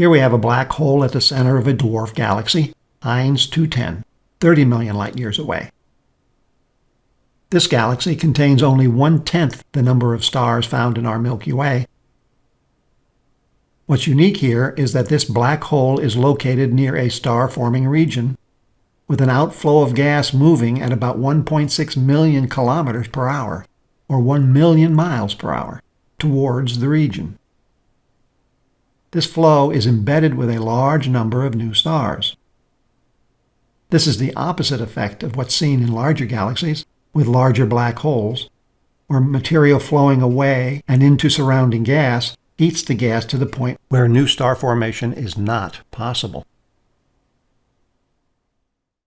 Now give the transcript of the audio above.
Here we have a black hole at the center of a dwarf galaxy, Henize 210, 30 million light years away. This galaxy contains only one-tenth the number of stars found in our Milky Way. What's unique here is that this black hole is located near a star-forming region with an outflow of gas moving at about 1.6 million kilometers per hour, or 1 million miles per hour, towards the region. This flow is embedded with a large number of new stars. This is the opposite effect of what's seen in larger galaxies with larger black holes, where material flowing away and into surrounding gas heats the gas to the point where new star formation is not possible.